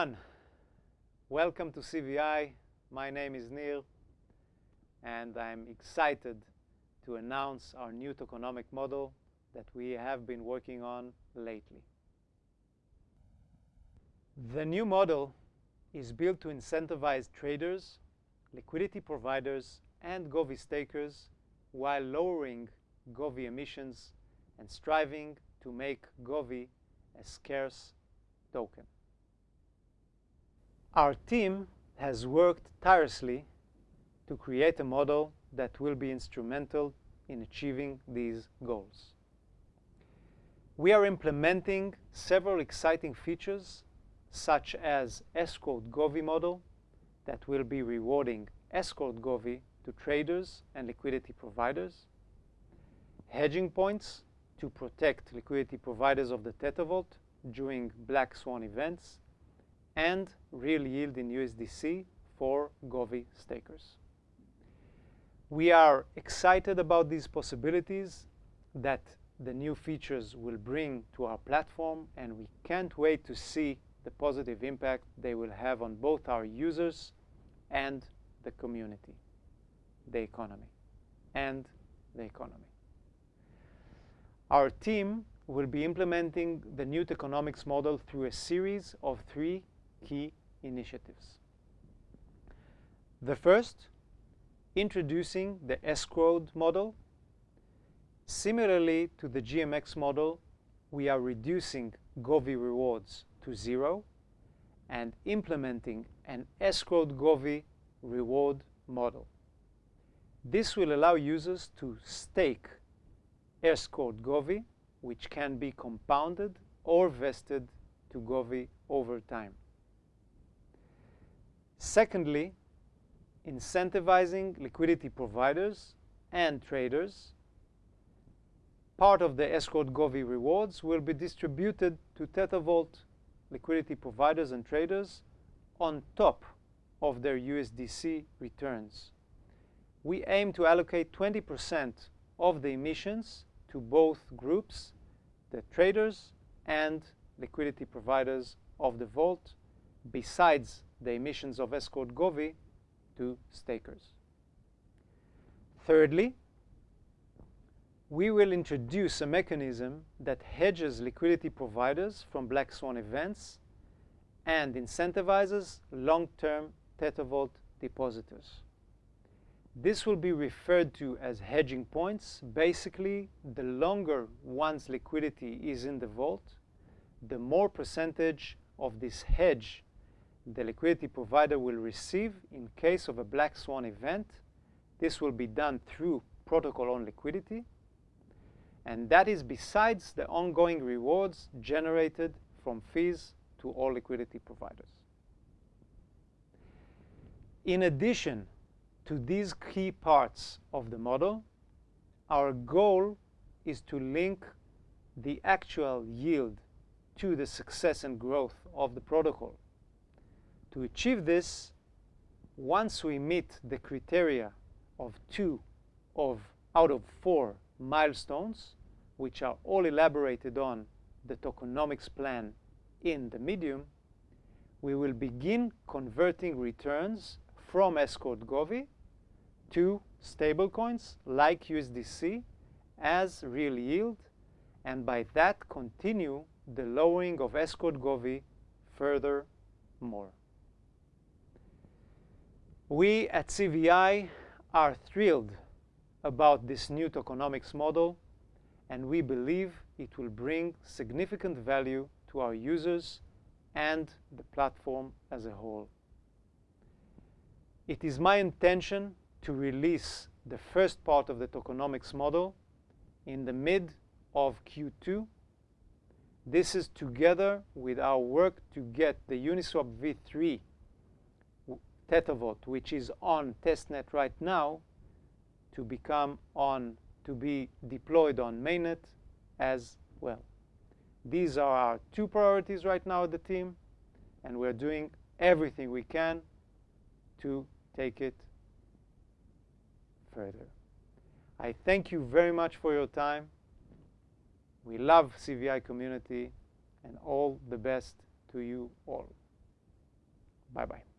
everyone. Welcome to CVI. My name is Nir, and I'm excited to announce our new tokenomic model that we have been working on lately. The new model is built to incentivize traders, liquidity providers, and Govi stakers while lowering Govi emissions and striving to make Govi a scarce token. Our team has worked tirelessly to create a model that will be instrumental in achieving these goals. We are implementing several exciting features, such as escrowed Govi model that will be rewarding escrowed Govi to traders and liquidity providers, hedging points to protect liquidity providers of the Tether Vault during black swan events, and real yield in USDC for Govi stakers. We are excited about these possibilities that the new features will bring to our platform, and we can't wait to see the positive impact they will have on both our users and the community, the economy, and the economy. Our team will be implementing the new tokenomics model through a series of three key initiatives. The first, introducing the escrowed model. Similarly to the GMX model, we are reducing Govi rewards to zero and implementing an escrowed Govi reward model. This will allow users to stake escrowed Govi, which can be compounded or vested to Govi over time. Secondly, incentivizing liquidity providers and traders. Part of the escrowed Govi rewards will be distributed to Tether Vault liquidity providers and traders on top of their USDC returns. We aim to allocate 20% of the emissions to both groups, the traders and liquidity providers of the vault, besides the emissions of escrowed Govi to stakers. Thirdly, we will introduce a mechanism that hedges liquidity providers from black swan events and incentivizes long-term Tether Vault depositors. This will be referred to as hedging points. Basically, the longer one's liquidity is in the vault, the more percentage of this hedge the liquidity provider will receive in case of a black swan event. This will be done through protocol owned liquidity. And that is besides the ongoing rewards generated from fees to all liquidity providers. In addition to these key parts of the model, our goal is to link the actual yield to the success and growth of the protocol. To achieve this, once we meet the criteria of two of out of four milestones, which are all elaborated on the tokenomics plan in the medium, we will begin converting returns from escrowed Govi to stablecoins like USDC as real yield, and by that continue the lowering of escrowed Govi further more. We at CVI are thrilled about this new tokenomics model, and we believe it will bring significant value to our users and the platform as a whole. It is my intention to release the first part of the tokenomics model in the mid of Q2. This is together with our work to get the Uniswap v3 Vault, which is on testnet right now, to become on to be deployed on mainnet as well. These are our two priorities right now at the team, and we're doing everything we can to take it further. I thank you very much for your time. We love CVI community, and all the best to you all. Bye-bye.